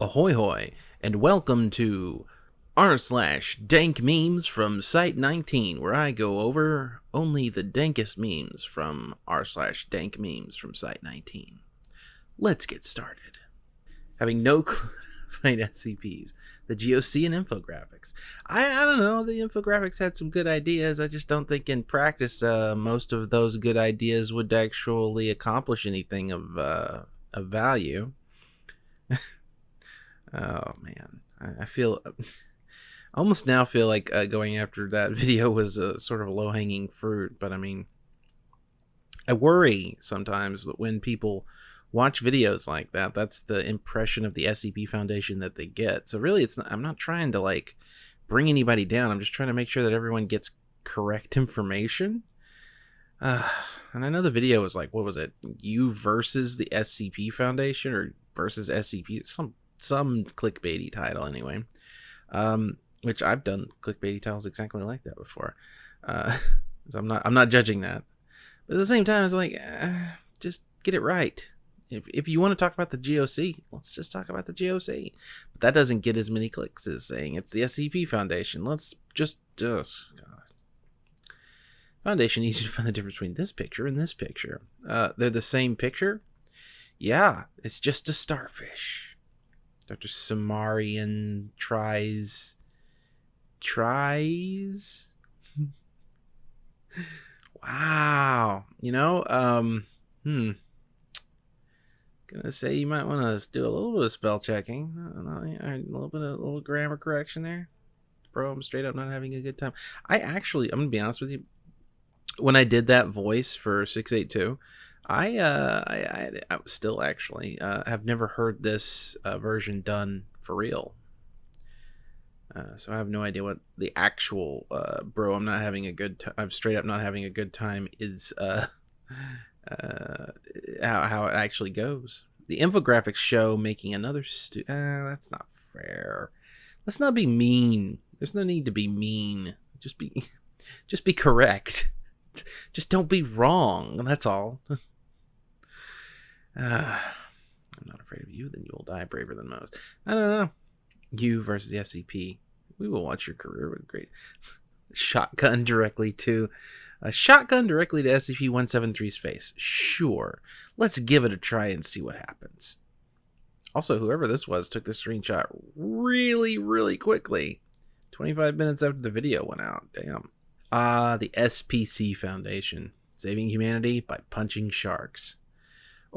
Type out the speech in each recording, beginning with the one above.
Ahoy hoy, and welcome to r slash dank memes from Site 19, where I go over only the dankest memes from r slash dank memes from Site 19. Let's get started. Having no clue find SCPs, the GOC and infographics. I, I don't know, the infographics had some good ideas. I just don't think in practice uh, most of those good ideas would actually accomplish anything of, uh, of value. Oh man, I, I feel almost now feel like uh, going after that video was a sort of a low hanging fruit. But I mean, I worry sometimes that when people watch videos like that, that's the impression of the SCP Foundation that they get. So really, it's not, I'm not trying to like bring anybody down. I'm just trying to make sure that everyone gets correct information. Uh, and I know the video was like, what was it? You versus the SCP Foundation or versus SCP, some some clickbaity title anyway. Um, which I've done clickbaity titles exactly like that before. Uh, so I'm not I'm not judging that, but at the same time, it's like uh, just get it right. If if you want to talk about the GOC, let's just talk about the GOC. But that doesn't get as many clicks as saying it's the SCP Foundation. Let's just uh, Foundation easy to find the difference between this picture and this picture. Uh, they're the same picture. Yeah, it's just a starfish. Dr. Cimmerian tries tries? Wow you know um hmm. Gonna say you might want to do a little bit of spell checking. A little bit of a little grammar correction there. Bro i'm straight up not having a good time. I actually i'm gonna be honest with you when i did that voice for 682 I, uh, I, I, I still actually uh, have never heard this uh, version done for real. Uh, so I have no idea what the actual uh, bro. I'm not having a good. I'm straight up not having a good time. Is uh, uh, how how it actually goes. The infographics show making another. Stu- that's not fair. Let's not be mean. There's no need to be mean. Just be, just be correct. Just don't be wrong. That's all. Uh, I'm not afraid of you, then you will die braver than most. I don't know. You versus the SCP. We will watch your career. with great. Shotgun directly to. A shotgun directly to SCP 173's face. Sure. Let's give it a try and see what happens. Also, whoever this was took this screenshot really, really quickly. 25 minutes after the video went out. Damn. Ah, uh, the SPC Foundation. Saving humanity by punching sharks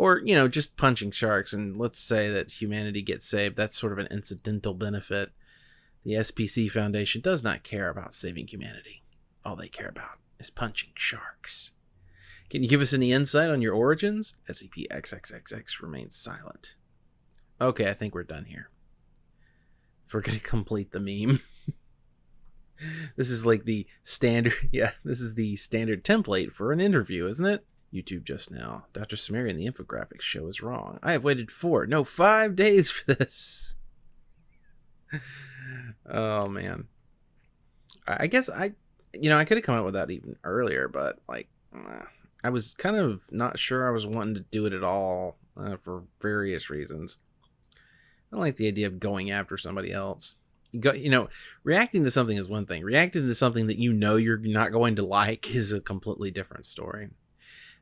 or you know just punching sharks and let's say that humanity gets saved that's sort of an incidental benefit. The spc foundation does not care about saving humanity. All they care about is punching sharks. Can you give us any insight on your origins? Scp-xxxx remains silent. Okay i think we're done here. If we're going to complete the meme. This is like the standard yeah this is the standard template for an interview isn't it YouTube just now. Dr. Cimmerian, the infographics show is wrong. I have waited four, no, five days for this. oh, man. I guess I, you know, I could have come up with that even earlier, but like, I was kind of not sure I was wanting to do it at all uh, for various reasons. I don't like the idea of going after somebody else. Go, you know, reacting to something is one thing. Reacting to something that you know you're not going to like is a completely different story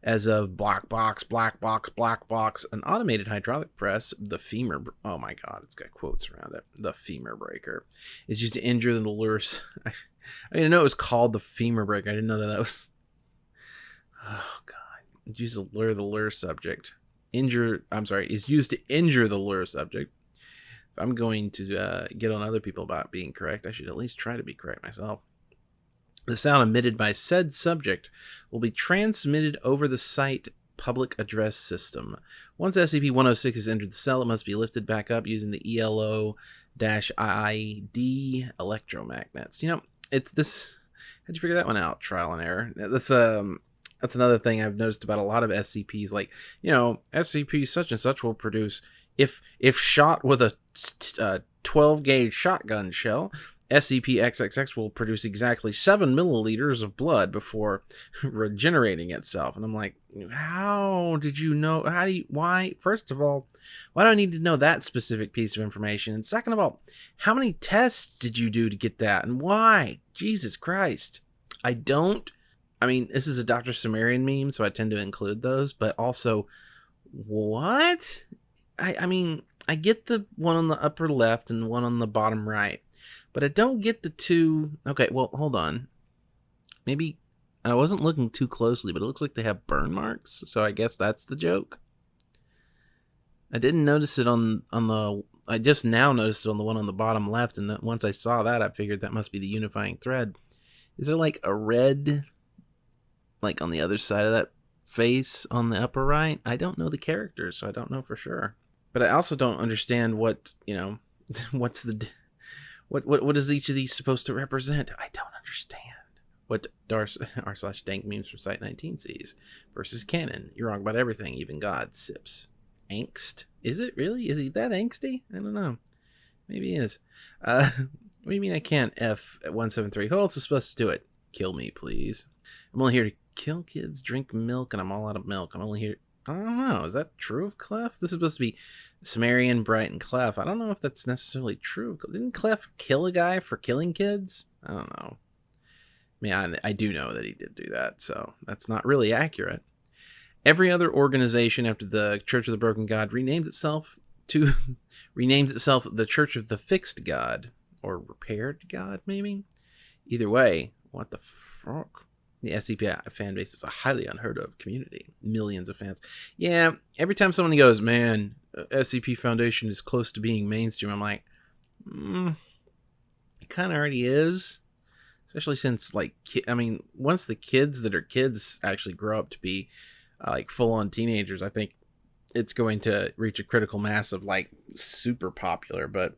as of black box, black box, black box, an automated hydraulic press, the femur. Oh my god, it's got quotes around it. The femur breaker is used to injure the lure. I, I didn't know it was called the femur breaker. I didn't know that that was. Oh god, it's used to lure the lure subject. Injure. I'm sorry. Is used to injure the lure subject. If I'm going to uh, get on other people about being correct, I should at least try to be correct myself. The sound emitted by said subject will be transmitted over the site public address system. Once SCP-106 has entered the cell, it must be lifted back up using the ELO-IID electromagnets. You know, it's this. How'd you figure that one out? Trial and error. That's um, that's another thing I've noticed about a lot of SCPs. Like, you know, SCP such and such will produce if if shot with a uh, 12 gauge shotgun shell SCP-XXX will produce exactly 7 milliliters of blood before regenerating itself. And I'm like, how did you know? How do you, why? First of all, why do I need to know that specific piece of information? And second of all, how many tests did you do to get that? And why? Jesus Christ. I don't, I mean, this is a Dr. Cimmerian meme, so I tend to include those, but also, what? I, I mean, I get the one on the upper left and one on the bottom right but I don't get the two. Okay, well, hold on. Maybe I wasn't looking too closely, but it looks like they have burn marks, so I guess that's the joke. I didn't notice it on on the. I just now noticed it on the one on the bottom left, and once I saw that, I figured that must be the unifying thread. Is there like a red, like on the other side of that face on the upper right? I don't know the characters, so I don't know for sure. But I also don't understand what you know. What's the what what what is each of these supposed to represent? I don't understand. What r slash dank memes from Site 19 sees versus canon. You're wrong about everything, even God sips. Angst? Is it really? Is he that angsty? I don't know. Maybe he is. Uh, what do you mean I can't F at 173? Who else is supposed to do it? Kill me, please. I'm only here to kill kids, drink milk, and I'm all out of milk. I'm only here I don't know. Is that true of Clef? This is supposed to be Cimmerian, Bright, and Clef. I don't know if that's necessarily true. Didn't Clef kill a guy for killing kids? I don't know. I mean, I, I do know that he did do that, so that's not really accurate. Every other organization after the Church of the Broken God renames itself to renames itself the Church of the Fixed God or Repaired God, maybe. Either way, what the fuck? The SCP fan base is a highly unheard of community. Millions of fans. Yeah, every time someone goes, man, uh, SCP Foundation is close to being mainstream, I'm like, mm, it kind of already is. Especially since, like, I mean, once the kids that are kids actually grow up to be uh, like full on teenagers, I think it's going to reach a critical mass of like super popular. But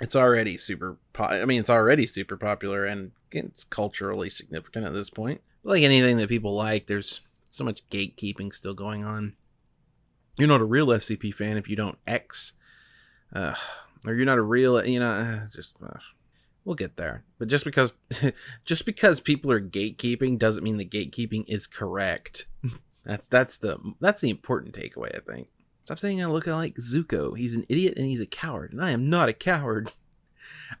it's already super po- i mean it's already super popular and it's culturally significant at this point. Like anything that people like there's so much gatekeeping still going on. You're not a real scp fan if you don't x uh, or you're not a real you know uh, just uh, we'll get there. But just because just because people are gatekeeping doesn't mean the gatekeeping is correct. That's that's the that's the important takeaway i think. Stop saying I look like Zuko. He's an idiot and he's a coward, and I am not a coward.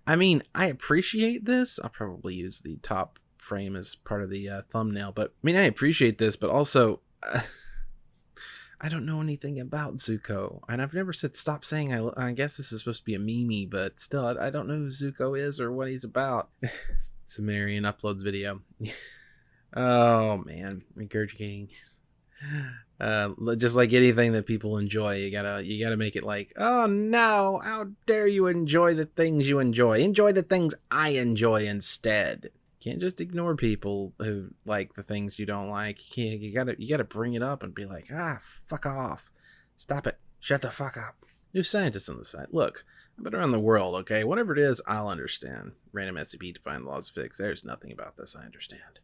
I mean, I appreciate this. I'll probably use the top frame as part of the uh, thumbnail, but I mean, I appreciate this, but also, uh, I don't know anything about Zuko, and I've never said stop saying I. I guess this is supposed to be a meme, but still, I, I don't know who Zuko is or what he's about. Cimmerian uploads video. oh man, regurgitating uh, just like anything that people enjoy you gotta you gotta make it like oh no how dare you enjoy the things you enjoy. Enjoy the things i enjoy instead. Can't just ignore people who like the things you don't like. You, can't, you gotta you gotta bring it up and be like ah fuck off. Stop it. Shut the fuck up. New scientists on the site. look i've been around the world okay? Whatever it is i'll understand. Random scp define the laws of physics. There's nothing about this i understand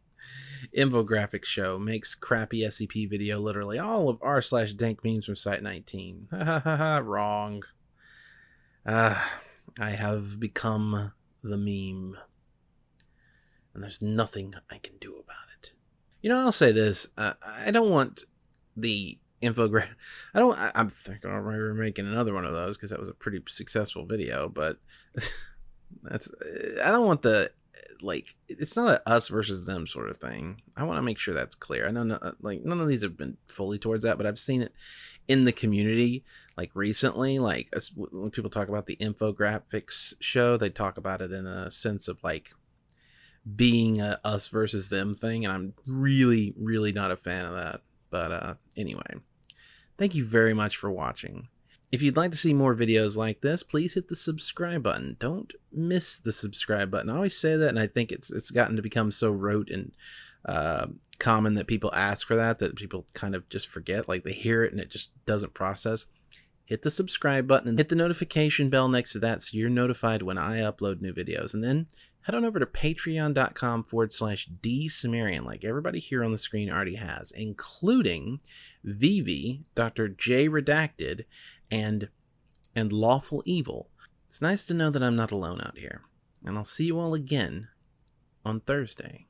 infographic show makes crappy SCP video literally all of r slash dank memes from Site 19. Ha ha ha ha, wrong. Uh, I have become the meme. And there's nothing I can do about it. You know, I'll say this. Uh, I don't want the infographic. I don't. I, am thinking I'm making another one of those because that was a pretty successful video. But that's. I don't want the like it's not a us versus them sort of thing. I want to make sure that's clear. I know no, like none of these have been fully towards that, but I've seen it in the community like recently. Like when people talk about the infographics show, they talk about it in a sense of like being a us versus them thing, and I'm really really not a fan of that. But uh anyway, thank you very much for watching. If you'd like to see more videos like this, please hit the subscribe button. Don't miss the subscribe button. I always say that, and I think it's it's gotten to become so rote and uh, common that people ask for that that people kind of just forget. Like they hear it and it just doesn't process. Hit the subscribe button and hit the notification bell next to that so you're notified when I upload new videos. And then head on over to patreon.com forward slash dsumerian, like everybody here on the screen already has, including Vivi, Dr. J Redacted, and and lawful evil. It's nice to know that I'm not alone out here. And I'll see you all again on Thursday.